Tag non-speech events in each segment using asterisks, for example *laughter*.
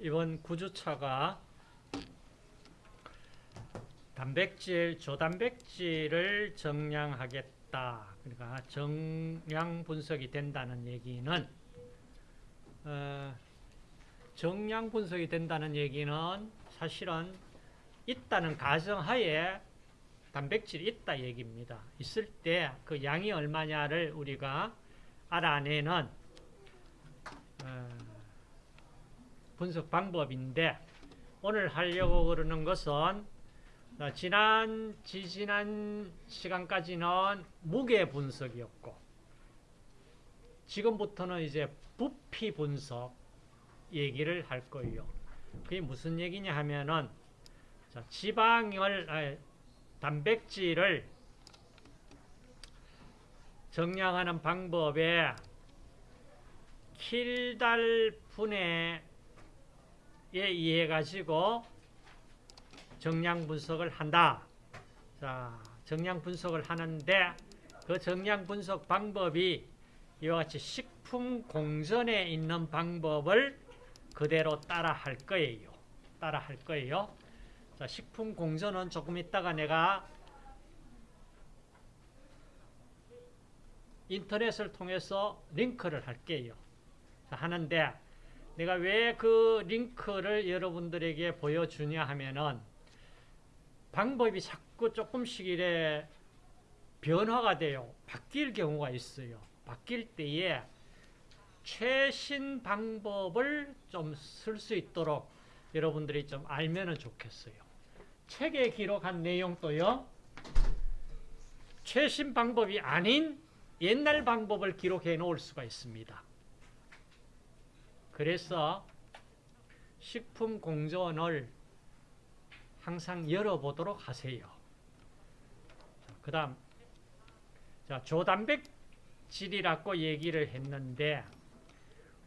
이번 구주차가 단백질, 조단백질을 정량하겠다. 그러니까 정량 분석이 된다는 얘기는 어, 정량 분석이 된다는 얘기는 사실은 있다는 가정하에 단백질이 있다 얘기입니다. 있을 때 그 양이 얼마냐를 우리가 알아내는 어, 분석 방법인데 오늘 하려고 그러는 것은 지난 지지난 시간까지는 무게 분석이었고 지금부터는 이제 부피 분석 얘기를 할 거예요. 그게 무슨 얘기냐 하면은 자, 지방을 아니, 단백질을 정량하는 방법에 킬달 분해 에 의해 가지고 정량 분석을 한다. 자, 정량 분석을 하는데 그 정량 분석 방법이 이와 같이 식품 공전에 있는 방법을 그대로 따라 할 거예요. 따라 할 거예요. 자, 식품 공전은 조금 있다가 내가 인터넷을 통해서 링크를 할게요. 자, 하는데 내가 왜 그 링크를 여러분들에게 보여주냐 하면은 방법이 자꾸 조금씩 이래 변화가 돼요. 바뀔 경우가 있어요. 바뀔 때에 최신 방법을 좀 쓸 수 있도록 여러분들이 좀 알면 좋겠어요. 책에 기록한 내용도요. 최신 방법이 아닌 옛날 방법을 기록해 놓을 수가 있습니다. 그래서 식품 공전을 항상 열어보도록 하세요. 그 다음, 자, 조단백질이라고 얘기를 했는데,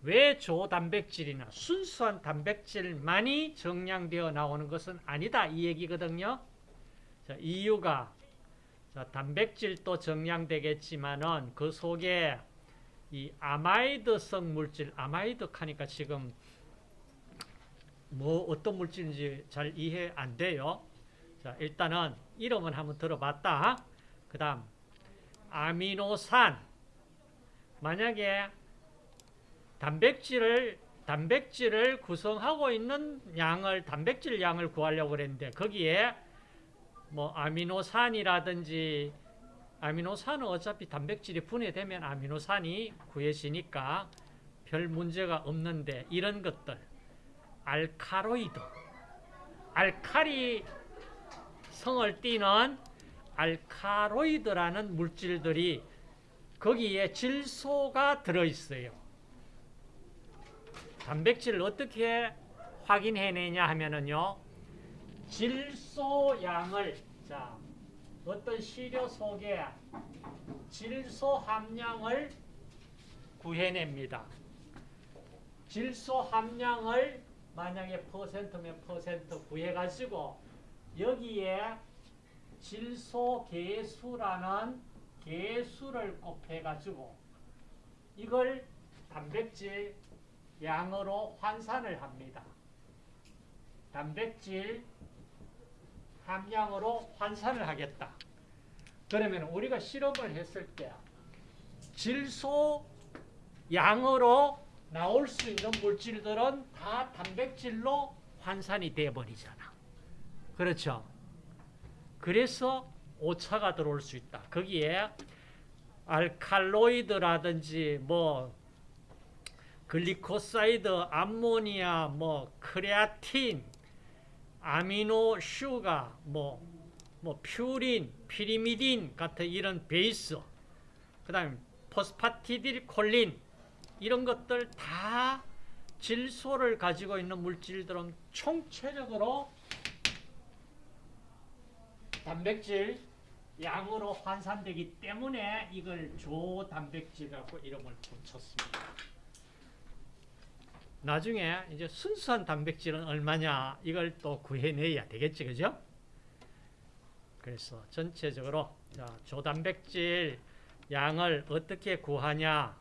왜 조단백질이나 순수한 단백질만이 정량되어 나오는 것은 아니다. 이 얘기거든요. 자, 이유가, 자, 단백질도 정량되겠지만은 그 속에 이 아마이드성 물질, 아마이드 하니까 지금 뭐 어떤 물질인지 잘 이해 안 돼요. 자, 일단은 이름은 한번 들어봤다. 그 다음, 아미노산. 만약에 단백질을, 단백질을 구성하고 있는 양을, 단백질 양을 구하려고 그랬는데, 거기에 뭐 아미노산이라든지, 아미노산은 어차피 단백질이 분해되면 아미노산이 구해지니까 별 문제가 없는데, 이런 것들. 알카로이드 알카리 성을 띠는 알카로이드라는 물질들이 거기에 질소가 들어있어요. 단백질을 어떻게 확인해내냐 하면은요. 질소 양을 자 어떤 시료 속에 질소 함량을 구해냅니다. 질소 함량을 만약에 퍼센트면 퍼센트 구해가지고 여기에 질소 개수라는 개수를 곱해가지고 이걸 단백질 양으로 환산을 합니다. 단백질 함량으로 환산을 하겠다. 그러면 우리가 실험을 했을 때 질소 양으로 나올 수 있는 물질들은 다 단백질로 환산이 되어버리잖아. 그렇죠? 그래서 오차가 들어올 수 있다. 거기에 알칼로이드라든지 뭐 glycoside, 암모니아, 뭐 크레아틴, amino sugar, 뭐, 뭐 퓨린, 피리미딘 같은 이런 base, 그 다음에 phosphatidyl choline 이런 것들 다 질소를 가지고 있는 물질들은 총체적으로 단백질 양으로 환산되기 때문에 이걸 조단백질이라고 이름을 붙였습니다. 나중에 이제 순수한 단백질은 얼마냐 이걸 또 구해내야 되겠지 그죠? 그래서 전체적으로 자, 조단백질 양을 어떻게 구하냐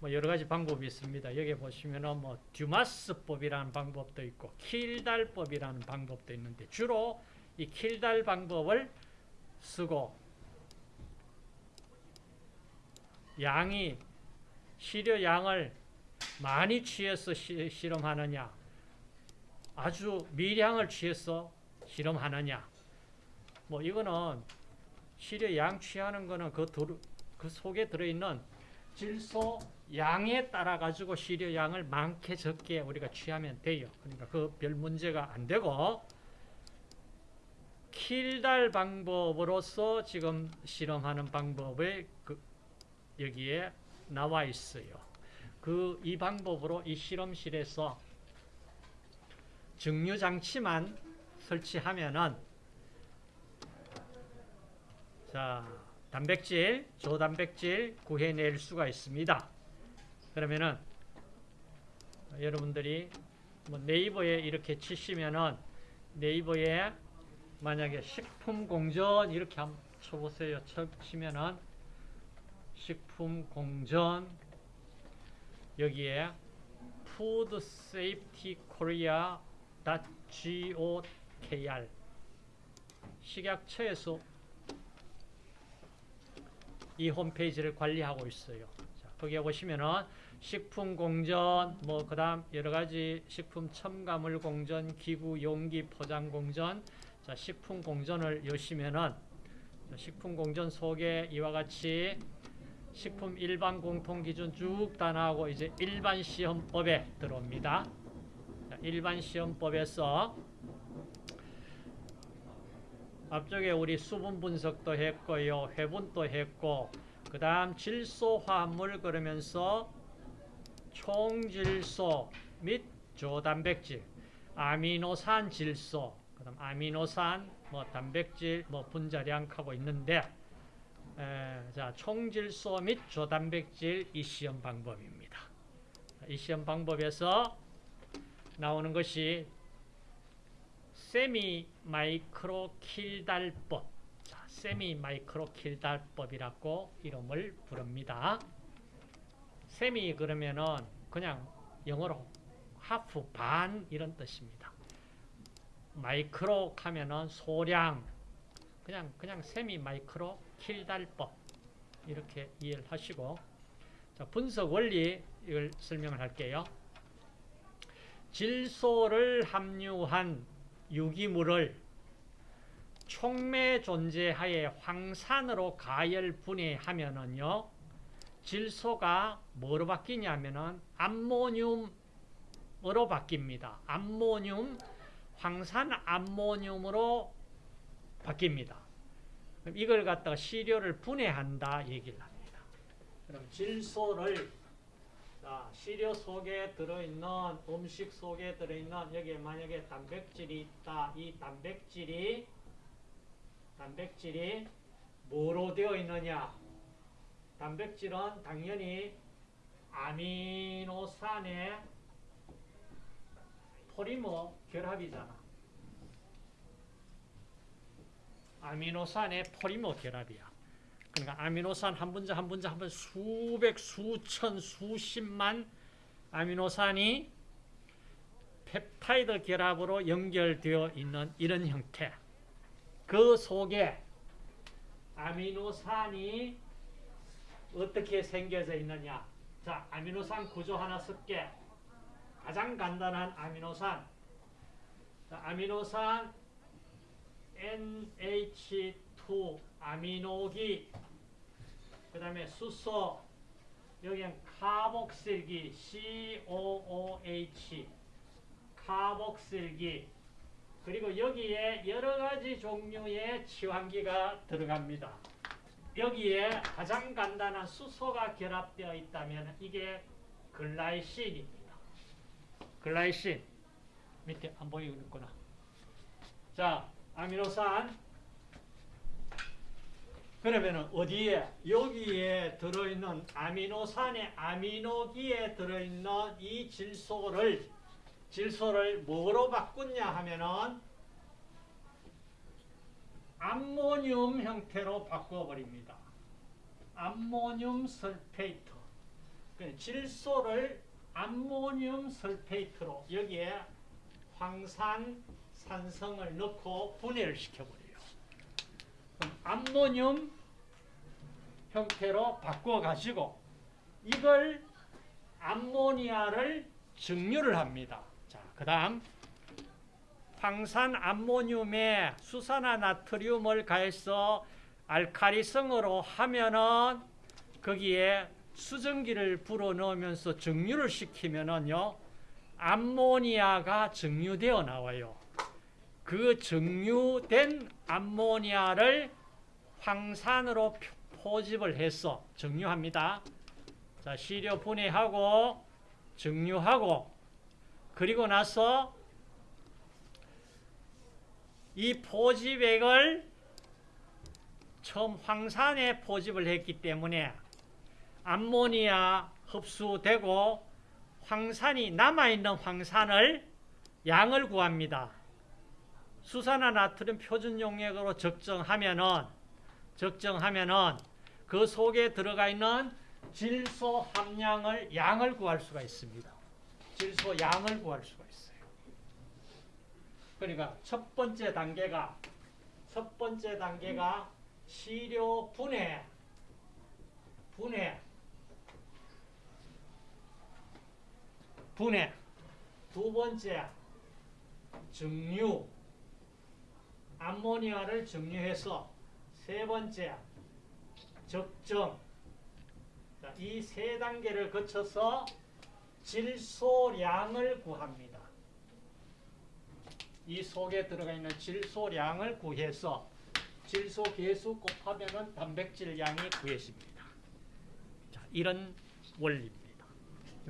뭐 여러 가지 방법이 있습니다. 여기 보시면은 뭐 듀마스법이라는 방법도 있고 킬달법이라는 방법도 있는데 주로 이 킬달 방법을 쓰고 양이 시료 양을 많이 취해서 시, 실험하느냐 아주 미량을 취해서 실험하느냐 뭐 이거는 시료 양 취하는 거는 그, 들, 그 속에 들어있는 질소 양에 따라 가지고 시료 양을 많게 적게 우리가 취하면 돼요. 그러니까 그 별 문제가 안 되고 킬달 방법으로서 지금 실험하는 방법을 그 여기에 나와 있어요. 그 이 방법으로 이 실험실에서 증류 장치만 설치하면은 자 단백질, 저단백질 구해낼 수가 있습니다. 그러면은 여러분들이 뭐 네이버에 이렇게 치시면은 네이버에 만약에 식품 공전 이렇게 한번 쳐보세요. 치면은 식품 공전 여기에 Food Safety Korea .gokr 식약처에서 이 홈페이지를 관리하고 있어요. 자, 거기에 보시면은 식품 공전, 뭐 그 다음 여러 가지 식품 첨가물 공전, 기구 용기 포장 공전, 자 식품 공전을 여시면은 식품 공전 속에 이와 같이 식품 일반 공통 기준 쭉 다 나오고 이제 일반 시험법에 들어옵니다. 자, 일반 시험법에서 앞쪽에 우리 수분 분석도 했고요. 회분도 했고 그 다음 질소 화합물 그러면서 총질소 및 저단백질 아미노산 질소 그 다음 아미노산 뭐 단백질 뭐 분자량 하고 있는데 에, 자 총질소 및 저단백질 이 시험 방법입니다. 이 시험 방법에서 나오는 것이 세미 마이크로 킬달법. 자, semi micro Kjeldahl법이라고 이름을 부릅니다. 세미 그러면은 그냥 영어로 half 반 이런 뜻입니다. 마이크로 하면은 소량 그냥 그냥 semi micro Kjeldahl법 이렇게 이해를 하시고 자, 분석 원리 이걸 설명을 할게요. 질소를 함유한 유기물을 촉매 존재하에 황산으로 가열 분해하면은요 질소가 뭐로 바뀌냐면은 암모늄으로 바뀝니다. 암모늄 황산 암모늄으로 바뀝니다. 그럼 이걸 갖다가 시료를 분해한다 얘기를 합니다. 그럼 질소를 자, 시료 속에 들어있는 음식 속에 들어있는 여기에 만약에 단백질이 있다. 이 단백질이 단백질이 뭐로 되어 있느냐? 단백질은 당연히 아미노산의 포리머 결합이잖아. 아미노산의 포리머 결합이야. 그러니까 아미노산 한 분자 한 분자 한 분자 수백, 수천, 수십만 아미노산이 펩타이드 결합으로 연결되어 있는 이런 형태. 그 속에 아미노산이 어떻게 생겨져 있느냐. 자, 아미노산 구조 하나 쓸게. 가장 간단한 아미노산. 자, 아미노산 NH2 아미노기 그 다음에 수소 여기는 카복실기 COOH 카복실기 그리고 여기에 여러 가지 종류의 치환기가 들어갑니다. 여기에 가장 간단한 수소가 결합되어 있다면 이게 글라이신입니다. 글라이신 밑에 안 보이고 있구나. 자, 아미노산 그러면은 어디에 여기에 들어있는 아미노산의 아미노기에 들어있는 이 질소를 질소를 뭐로 바꾸냐 하면은 암모늄 형태로 바꿔버립니다. ammonium sulfate. 그 질소를 ammonium sulfate로 여기에 황산 산성을 넣고 분해를 시켜버려요. 암모늄 형태로 바꿔 가지고 이걸 암모니아를 증류를 합니다. 자, 그 다음 황산 암모늄에 수산화 나트륨을 가해서 알카리성으로 하면은 거기에 수증기를 불어 넣으면서 증류를 시키면은요 암모니아가 증류되어 나와요. 그 증류된 암모니아를 황산으로 포집을 해서 증류합니다. 자, 시료 분해하고 증류하고 그리고 나서 이 포집액을 처음 황산에 포집을 했기 때문에 암모니아 흡수되고 황산이 남아있는 황산을 양을 구합니다. 수산화 나트륨 표준 용액으로 적정하면은 적정하면은 그 속에 들어가 있는 질소 함량을 양을 구할 수가 있습니다. 질소 양을 구할 수가 있어요. 그러니까 첫 번째 단계가 첫 번째 단계가 시료 분해 분해 분해 두 번째 증류 암모니아를 증류해서 세 번째 적정 이 세 단계를 거쳐서 질소량을 구합니다. 이 속에 들어가 있는 질소량을 구해서 질소 계수 곱하면 단백질 양이 구해집니다. 자, 이런 원리입니다.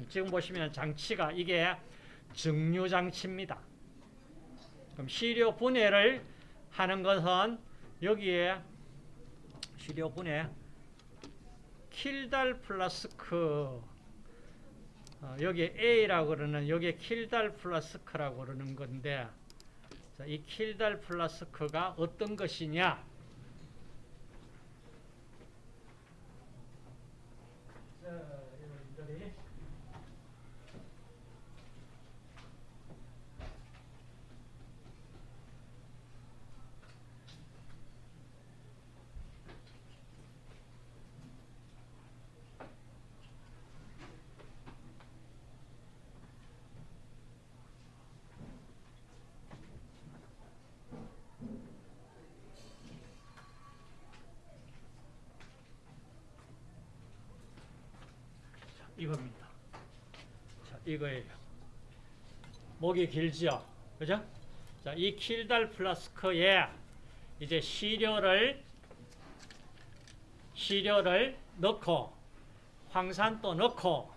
지금 보시면 장치가 이게 증류 장치입니다. 그럼 시료 분해를 하는 것은 여기에 시료 분해 Kjeldahl 플라스크. 어, 여기 A라고 그러는 여기 Kjeldahl 플라스크라고 그러는 건데 자, 이 Kjeldahl 플라스크가 어떤 것이냐 자, 여러분들이 이겁니다. 자, 이거예요. 목이 길지요. 그죠? 자, 이 킬달 플라스크에 이제 시료를 시료를 넣고 황산도 넣고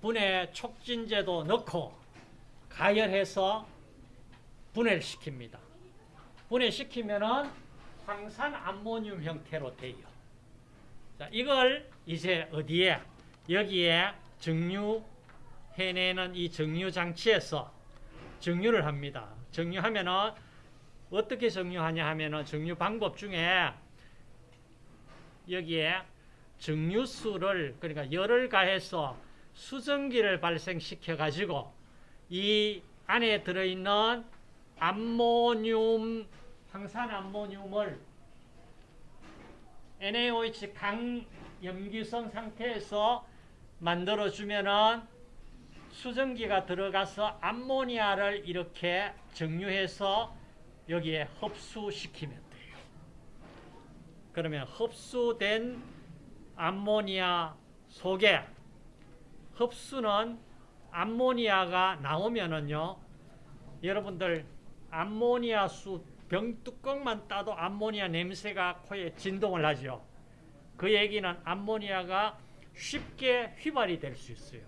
분해 촉진제도 넣고 가열해서 분해를 시킵니다. 분해시키면은 황산 암모늄 형태로 돼요. 자, 이걸 이제 어디에 여기에 증류해내는 이 증류 장치에서 증류를 합니다. 증류하면은 어떻게 증류하냐 하면은 증류 방법 중에 여기에 증류수를 그러니까 열을 가해서 수증기를 발생시켜 가지고 이 안에 들어있는 암모늄 황산 암모늄을 NaOH 강염기성 상태에서 만들어 주면은 수증기가 들어가서 암모니아를 이렇게 정류해서 여기에 흡수시키면 돼요. 그러면 흡수된 암모니아 속에 흡수는 암모니아가 나오면은요. 여러분들 암모니아 수 병뚜껑만 따도 암모니아 냄새가 코에 진동을 하죠. 그 얘기는 암모니아가 쉽게 휘발이 될 수 있어요.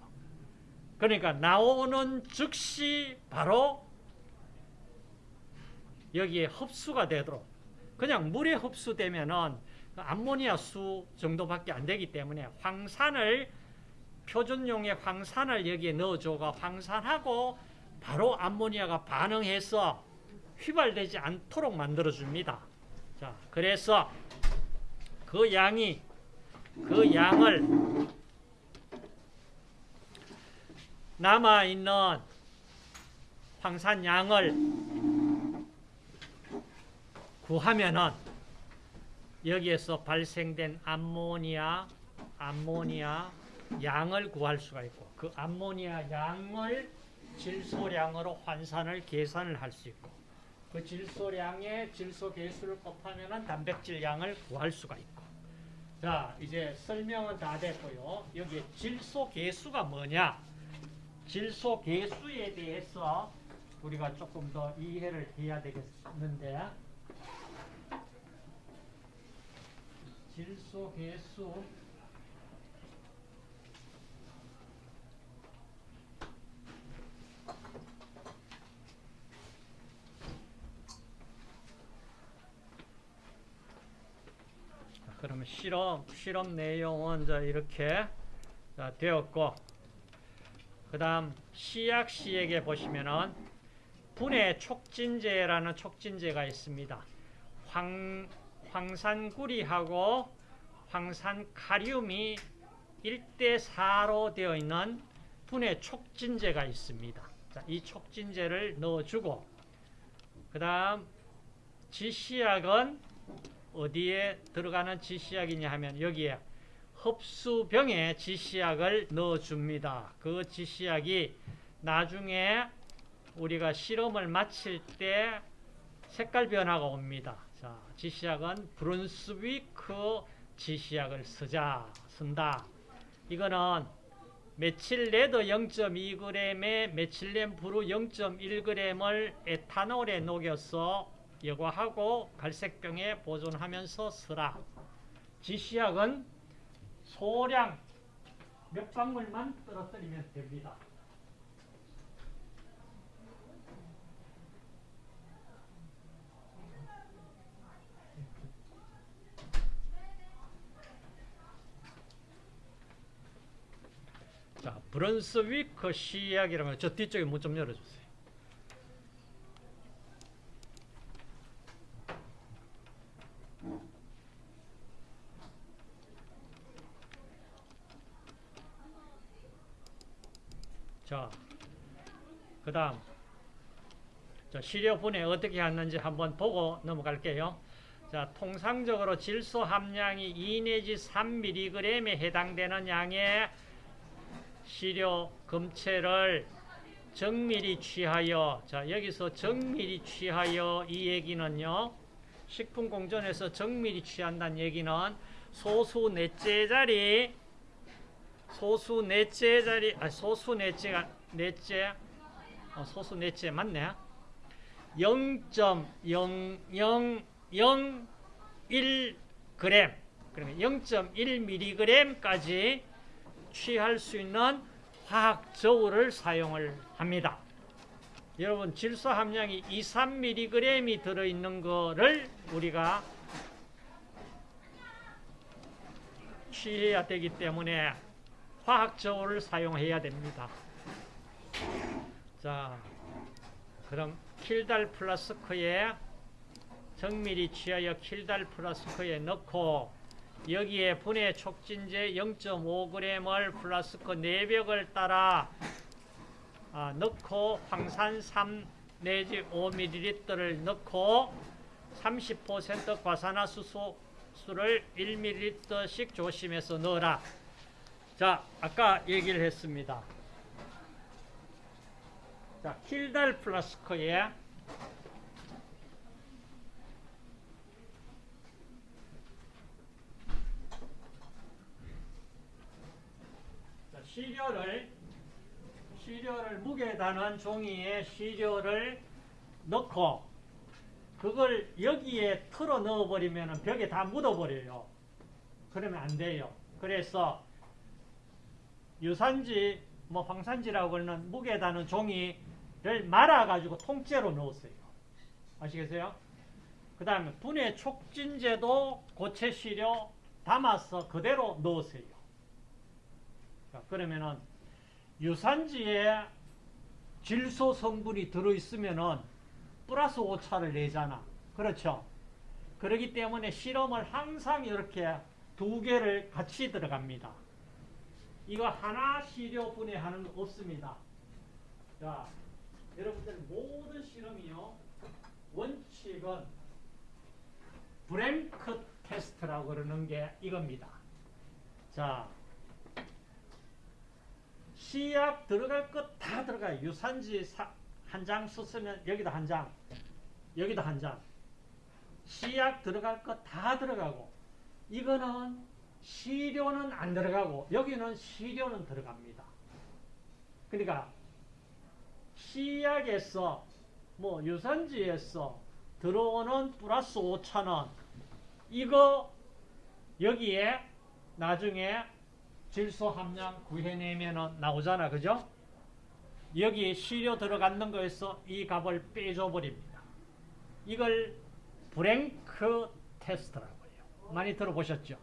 그러니까 나오는 즉시 바로 여기에 흡수가 되도록 그냥 물에 흡수되면은 암모니아 수 정도밖에 안 되기 때문에 황산을 표준용의 황산을 여기에 넣어줘가 황산하고 바로 암모니아가 반응해서 휘발되지 않도록 만들어 줍니다. 자, 그래서 그 양이 그 양을 남아있는 황산 양을 구하면은 여기에서 발생된 암모니아, 암모니아 양을 구할 수가 있고 그 암모니아 양을 질소량으로 환산을 계산을 할 수 있고 그 질소량의 질소 개수를 곱하면은 단백질 양을 구할 수가 있고 자 이제 설명은 다 됐고요. 여기 질소 개수가 뭐냐? 질소 개수에 대해서 우리가 조금 더 이해를 해야 되겠는데. 질소 개수 자, 그러면 실험 실험 내용은 자 이렇게 자, 되었고 그 다음 시약 시에게 보시면은 분해 촉진제라는 촉진제가 있습니다. 황 황산구리하고 황산카륨이 1대 4로 되어 있는 분해 촉진제가 있습니다. 자, 이 촉진제를 넣어주고 그 다음 지시약은 어디에 들어가는 지시약이냐 하면 여기에 흡수병에 지시약을 넣어줍니다. 그 지시약이 나중에 우리가 실험을 마칠 때 색깔 변화가 옵니다. 자, 지시약은 Brunswik 지시약을 쓰자, 쓴다. 이거는 methyl red 0.2g에 methylene blue 0.1g을 에탄올에 녹여서 여과하고 갈색병에 보존하면서 쓰라. 지시약은 소량 몇 방울만 떨어뜨리면 됩니다. 자, 브런스위크 시약이라면 저 뒤쪽에 문 좀 열어주세요. 자, 그 다음 자, 시료분해 어떻게 하는지 한번 보고 넘어갈게요. 자, 통상적으로 질소 함량이 2 내지 3mg에 해당되는 양의 시료 검체를 정밀히 취하여 자 여기서 정밀히 취하여 이 얘기는요 식품공존에서 정밀히 취한다는 얘기는 소수 넷째 자리 소수 넷째 자리 아 소수 넷째가 넷째? 어, 소수 넷째 맞네. 0.0001g 그러면 0.1mg까지 취할 수 있는 화학 저울을 사용을 합니다. 여러분 질소 함량이 2, 3mg이 들어있는 거를 우리가 취해야 되기 때문에 화학 저울을 사용해야 됩니다. 자, 그럼 킬달 플라스크에 정밀히 취하여 킬달 플라스크에 넣고 여기에 분해 촉진제 0.5g을 플라스크 내벽을 따라 아, 넣고 황산 3 내지 5ml를 넣고 30% 과산화수소를 1ml씩 조심해서 넣어라. 자, 아까 얘기를 했습니다. 자, 킬달 플라스크에 자, 시료를 시료를 무게 다는 종이에 시료를 넣고 그걸 여기에 틀어 넣어 버리면 벽에 다 묻어 버려요. 그러면 안 돼요. 그래서 유산지 뭐 황산지라고 하는 무게 다는 종이를 말아 가지고 통째로 넣었어요. 아시겠어요? 그 다음에 분해 촉진제도 고체 시료 담아서 그대로 넣으세요. 자, 그러면은 유산지에 질소 성분이 들어있으면은 플러스 오차를 내잖아. 그렇죠? 그렇기 때문에 실험을 항상 이렇게 두 개를 같이 들어갑니다. 이거 하나 시료 분해하는 거 없습니다. 자, 여러분들 모든 실험이요. 원칙은 브랭크 테스트라고 그러는 게 이겁니다. 자, 시약 들어갈 것 다 들어가요. 유산지 한 장 썼으면 여기다 한 장, 여기다 한 장. 시약 들어갈 것 다 들어가고 이거는 시료는 안 들어가고 여기는 시료는 들어갑니다. 그러니까 시약에서 뭐 유산지에서 들어오는 플러스 5천원 이거 여기에 나중에 질소 함량 구해내면 나오잖아 그죠? 여기 시료 들어가는 거에서 이 값을 빼줘 버립니다. 이걸 blank test라고 해요. 많이 들어보셨죠?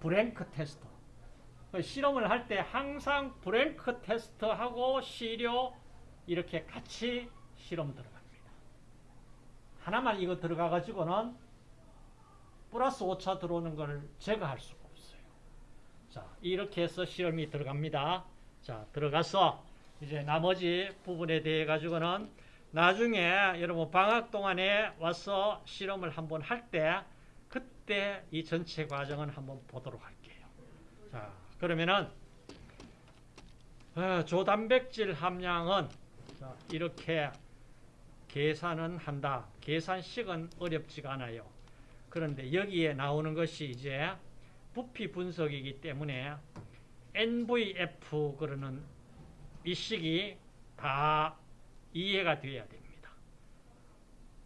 blank test. 그 실험을 할 때 항상 blank test하고 시료 이렇게 같이 실험 들어갑니다. 하나만 이거 들어가 가지고는 플러스 5차 들어오는 걸 제거할 수가 없어요. 자, 이렇게 해서 실험이 들어갑니다. 자, 들어가서 이제 나머지 부분에 대해 가지고는 나중에 여러분 방학 동안에 와서 실험을 한번 할때 그때 이 전체 과정은 한번 보도록 할게요. 자, 그러면은 어, 조단백질 함량은 자, 이렇게 계산은 한다. 계산식은 어렵지가 않아요. 그런데 여기에 나오는 것이 이제 부피 분석이기 때문에 NVF 그러는 이 식이 다 이해가 되어야 됩니다.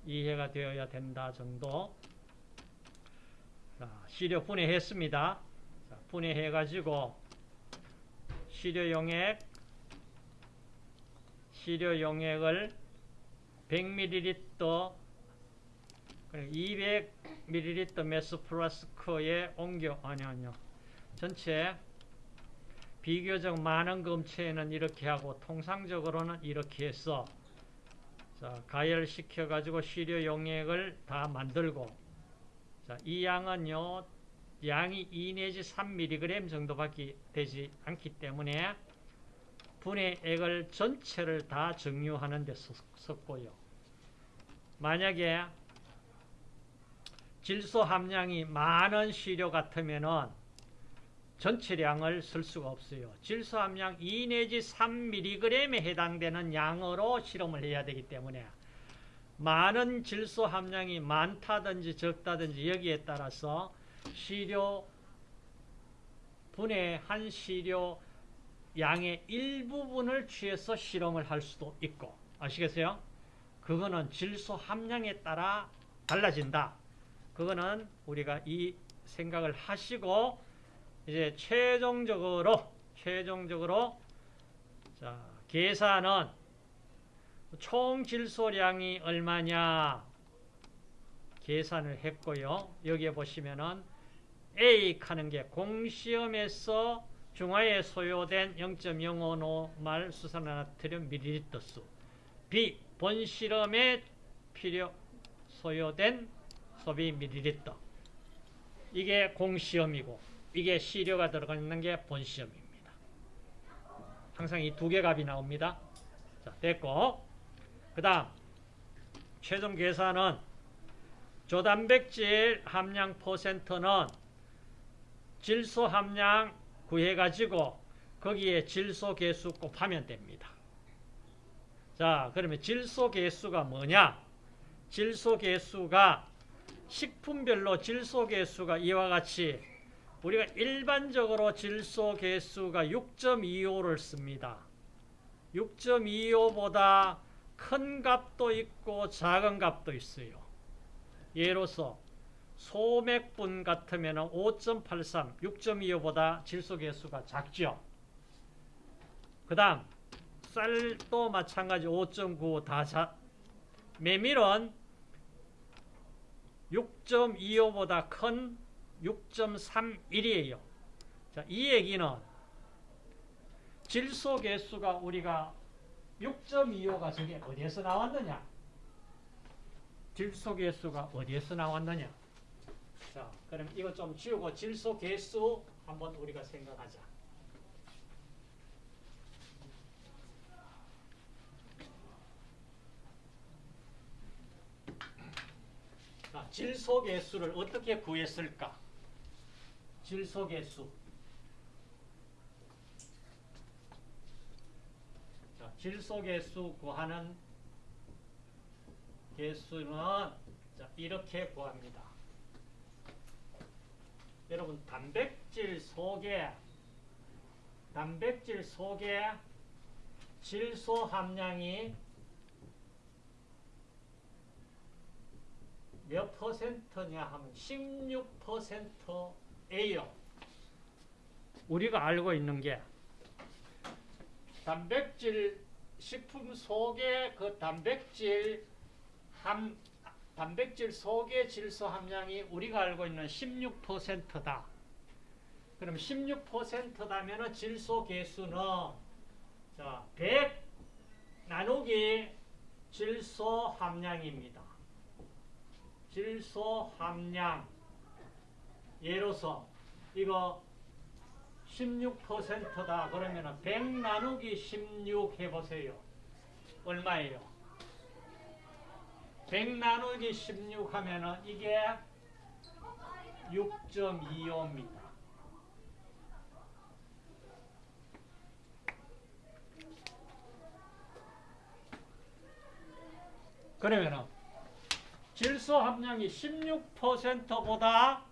이해가 되어야 된다 정도. 자, 시료 분해했습니다. 자, 분해해가지고 시료 용액, 시료 용액을 100ml, 200ml 메스 플라스크에 옮겨, 아니, 아니요. 전체 비교적 많은 검체에는 이렇게 하고 통상적으로는 이렇게 해서 자, 가열시켜 가지고 시료 용액을 다 만들고 자, 이 양은요 양이 2 내지 3mg 정도밖에 되지 않기 때문에 분해 액을 전체를 다 정류하는 데 썼고요 만약에 질소 함량이 많은 시료 같으면은 전체량을 쓸 수가 없어요. 질소 함량 2 내지 3mg에 해당되는 양으로 실험을 해야 되기 때문에 많은 질소 함량이 많다든지 적다든지 여기에 따라서 시료 분해한 시료 양의 일부분을 취해서 실험을 할 수도 있고 아시겠어요? 그거는 질소 함량에 따라 달라진다. 그거는 우리가 이 생각을 하시고 이제 최종적으로 최종적으로 자, 계산은 총 질소량이 얼마냐 계산을 했고요. 여기에 보시면은 A 하는 게 공시험에서 중화에 소요된 0.055말 수산화나트륨 밀리리터 수 B 본실험에 필요 소요된 소비 밀리리터 이게 공시험이고 이게 시료가 들어가 있는 게 본시험입니다. 항상 이 두 개 값이 나옵니다. 자, 됐고. 그 다음, 최종 계산은 조단백질 함량 퍼센트는 질소 함량 구해가지고 거기에 질소 개수 곱하면 됩니다. 자, 그러면 질소 개수가 뭐냐? 질소 개수가 식품별로 질소 개수가 이와 같이 우리가 일반적으로 질소 개수가 6.25를 씁니다. 6.25보다 큰 값도 있고 작은 값도 있어요. 예로서 소맥분 같으면 5.83, 6.25보다 질소 개수가 작죠. 그 다음 쌀도 마찬가지 5.95다 자, 메밀은 6.25보다 큰 6.31이에요. 자, 이 얘기는 질소 개수가 우리가 6.25가 저게 어디에서 나왔느냐? 질소 개수가 어디에서 나왔느냐? 자, 그럼 이거 좀 지우고 질소 개수 한번 우리가 생각하자. 자, 질소 개수를 어떻게 구했을까? 질소 개수. 질소계수 구하는 개수는 자, 이렇게 구합니다. 여러분 단백질 속에 단백질 속에 질소 함량이 몇 퍼센트냐 하면 16%예요. 우리가 알고 있는 게 단백질 식품 속에 그 단백질 함 단백질 속의 질소 함량이 우리가 알고 있는 16%다. 그럼 16%다면 질소 개수는 자, 100 나누기 질소 함량입니다. 질소 함량 예로서 이거 16%다 그러면 100 나누기 16 해보세요. 얼마예요? 100 나누기 16 하면은 이게 6.25입니다. 그러면은 질소 함량이 16%보다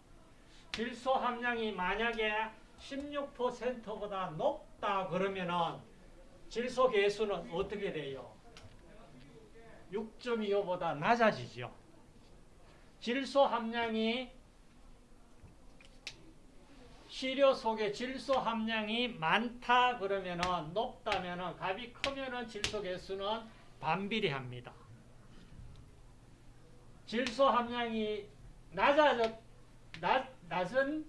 질소 함량이 만약에 16%보다 높다 그러면은 질소 개수는 어떻게 돼요? 6.25보다 낮아지죠. 질소 함량이 시료 속에 질소 함량이 많다 그러면은 높다면은 값이 크면은 질소 개수는 반비례합니다. 질소 함량이 낮아졌 낮, 낮은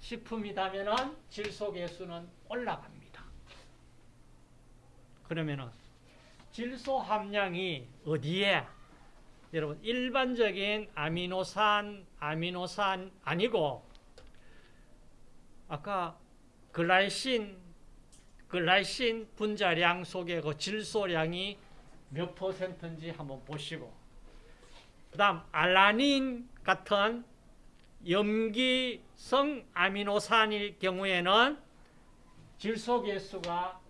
식품이다면은 질소 개수는 올라갑니다. 그러면은 질소 함량이 어디에 여러분 일반적인 아미노산 아미노산 아니고 아까 글라이신 글라이신 분자량 속에 그 질소량이 몇 퍼센트인지 한번 보시고 그 다음 알라닌 같은 염기성 아미노산일 경우에는 질소 개수가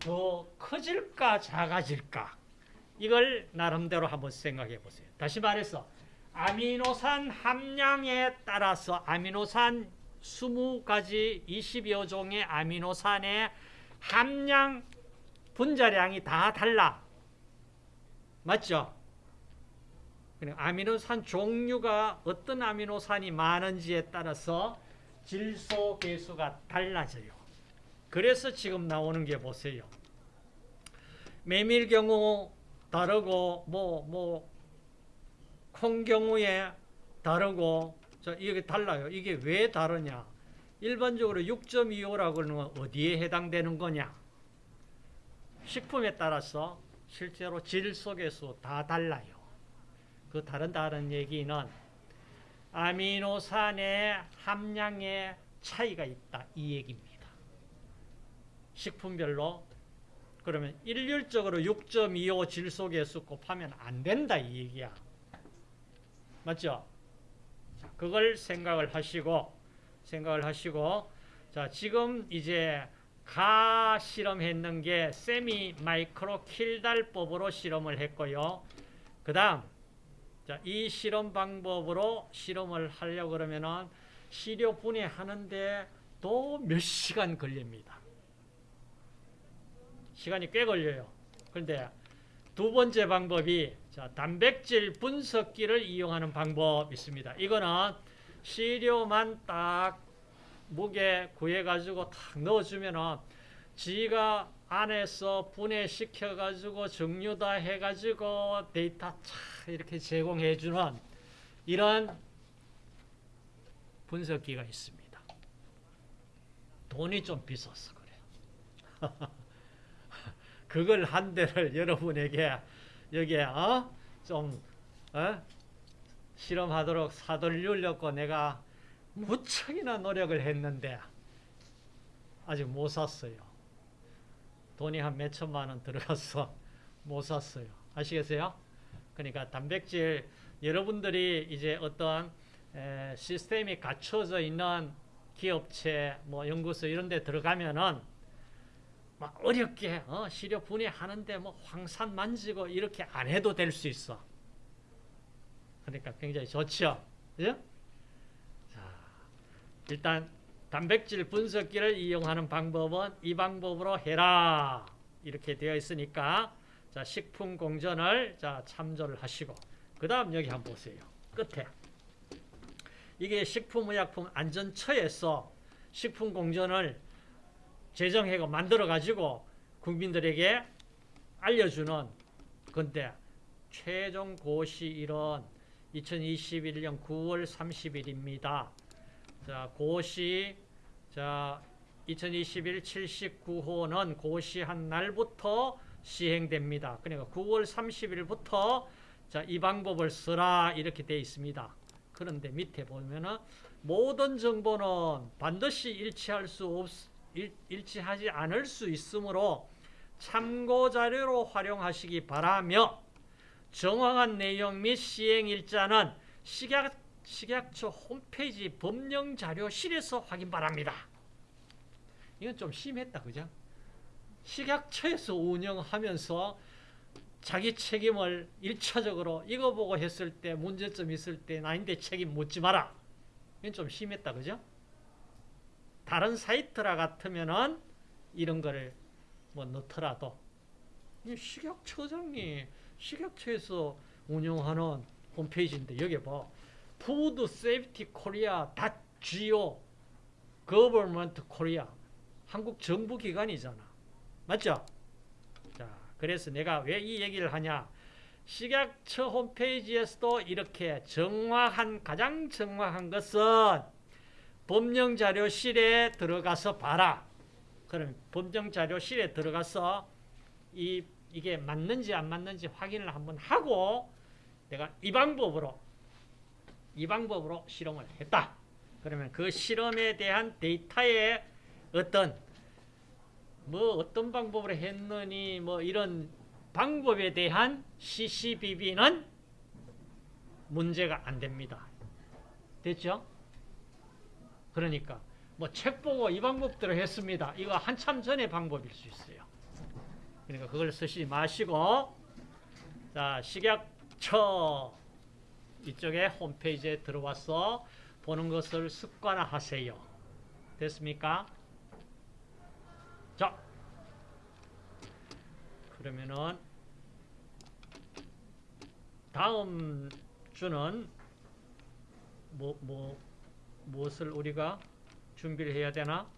더 커질까 작아질까 이걸 나름대로 한번 생각해 보세요. 다시 말해서 아미노산 함량에 따라서 아미노산 20가지 20여 종의 아미노산의 함량 분자량이 다 달라. 맞죠? 아미노산 종류가 어떤 아미노산이 많은지에 따라서 질소 개수가 달라져요. 그래서 지금 나오는 게 보세요. 메밀 경우 다르고 뭐 뭐 콩 경우에 다르고 자 이게 달라요. 이게 왜 다르냐? 일반적으로 6.25라고 그러면 어디에 해당되는 거냐? 식품에 따라서 실제로 질소 개수 다 달라요. 그 다른 다른 얘기는 아미노산의 함량에 차이가 있다 이 얘기입니다. 식품별로 그러면 일률적으로 6.25 질소계수 곱하면 안 된다 이 얘기야. 맞죠? 자, 그걸 생각을 하시고 생각을 하시고 자 지금 이제 가 실험했는 게 세미 마이크로 킬달법으로 실험을 했고요. 그 다음 자, 이 실험 방법으로 실험을 하려고 그러면은 시료 분해하는데 또 몇 시간 걸립니다. 시간이 꽤 걸려요. 그런데 두 번째 방법이 자, 단백질 분석기를 이용하는 방법이 있습니다. 이거는 시료만 딱 무게 구해가지고 탁 넣어주면은 지가 안에서 분해시켜가지고 정류다 해가지고 데이터 차 이렇게 제공해주는 이런 분석기가 있습니다. 돈이 좀 비싸서 그래요. *laughs* 그걸 한 대를 *laughs* 여러분에게 여기에 어? 좀 어? 실험하도록 사돌리려고 내가 무척이나 노력을 했는데 아직 못 샀어요. 돈이 한 몇 천만 원 들어가서 *laughs* 못 샀어요. 아시겠어요? 그러니까 단백질 여러분들이 이제 에, 시스템이 갖춰져 있는 기업체, 뭐 연구소 이런 데 들어가면은 막 어렵게 어, 시료 분해하는데 뭐 황산 만지고 이렇게 안 해도 될 수 있어. 그러니까 굉장히 좋죠. 그죠? 자, 일단 단백질 분석기를 이용하는 방법은 이 방법으로 해라. 이렇게 되어 있으니까 자, 식품 공전을 자, 참조를 하시고 그다음 여기 한번 보세요. 끝에 이게 식품의약품 안전처에서 식품 공전을 제정하고 만들어 가지고 국민들에게 알려주는 건데 최종 고시일은 2021년 9월 30일입니다. 자, 고시 자 2021 79호는 고시한 날부터 시행됩니다. 그러니까 9월 30일부터 자, 이 방법을 쓰라 이렇게 되어 있습니다. 그런데 밑에 보면은 모든 정보는 반드시 일치할 수 없, 일, 일치하지 않을 수 있으므로 참고 자료로 활용하시기 바라며 정확한 내용 및 시행 일자는 식약, 식약처 홈페이지 법령 자료실에서 확인 바랍니다. 이건 좀 심했다, 그죠? 식약처에서 운영하면서 자기 책임을 일차적으로 이거 보고 했을 때 문제점 있을 때 나한테 책임 묻지 마라. 이건 좀 심했다, 그죠? 다른 사이트라 같으면은 이런 거를 뭐 넣더라도 이 식약처장이 식약처에서 운영하는 홈페이지인데 여기 봐. food safety Korea dot go government Korea 한국 정부 기관이잖아. 맞죠? 자, 그래서 내가 왜 이 얘기를 하냐? 식약처 홈페이지에서도 이렇게 정확한 가장 정확한 것은 법령 자료실에 들어가서 봐라. 그럼 법령 자료실에 들어가서 이 이게 맞는지 안 맞는지 확인을 한번 하고 내가 이 방법으로 이 방법으로 실험을 했다. 그러면 그 실험에 대한 데이터의 어떤 뭐 어떤 방법으로 했느니 뭐 이런 방법에 대한 CCBB는 문제가 안 됩니다. 됐죠? 그러니까 뭐 책 보고 이 방법대로 했습니다. 이거 한참 전의 방법일 수 있어요. 그러니까 그걸 쓰지 마시고 자 식약처 이쪽에 홈페이지에 들어와서 보는 것을 습관화하세요. 됐습니까? 자 그러면은 다음 주는 뭐, 뭐, 무엇을 우리가 준비를 해야 되나?